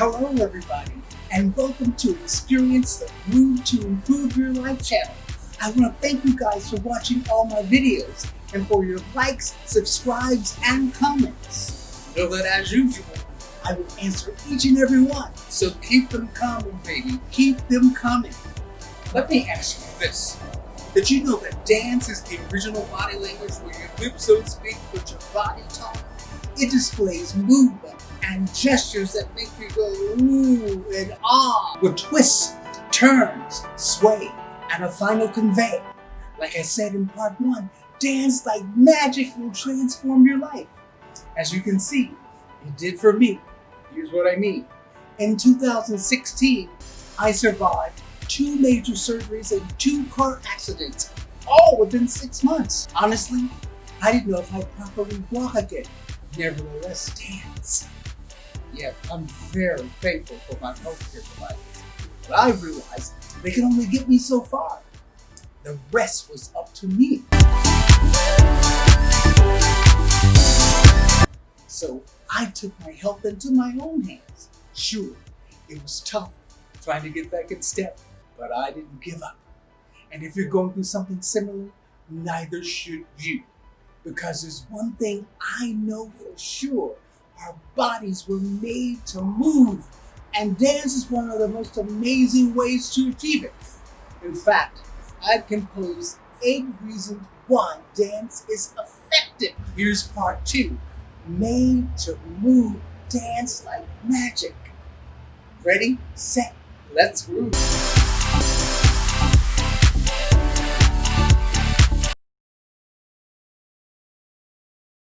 Hello everybody, and welcome to Experience the Groove to Improve Your Life channel. I want to thank you guys for watching all my videos and for your likes, subscribes, and comments. Know that as usual, I will answer each and every one, so keep them coming, baby. Keep them coming. Let me ask you this. Did you know that dance is the original body language where your lips don't speak but your body talk? It displays movement and gestures that make you go ooh and ah with twists, turns, sway, and a final convey. Like I said in part one, dance like magic will transform your life. As you can see, it did for me. Here's what I mean. In 2016, I survived two major surgeries and two car accidents, all within six months. Honestly, I didn't know if I'd properly walk again nevertheless stands. Yet I'm very thankful for my healthcare providers. But I realized they could only get me so far. The rest was up to me. So I took my health into my own hands. Sure, it was tough trying to get back in step, but I didn't give up. And if you're going through something similar, neither should you. Because there's one thing I know for sure. Our bodies were made to move. And dance is one of the most amazing ways to achieve it. In fact, I've composed eight reasons why dance is effective. Here's part two. Made to move dance like magic. Ready, set, let's groove.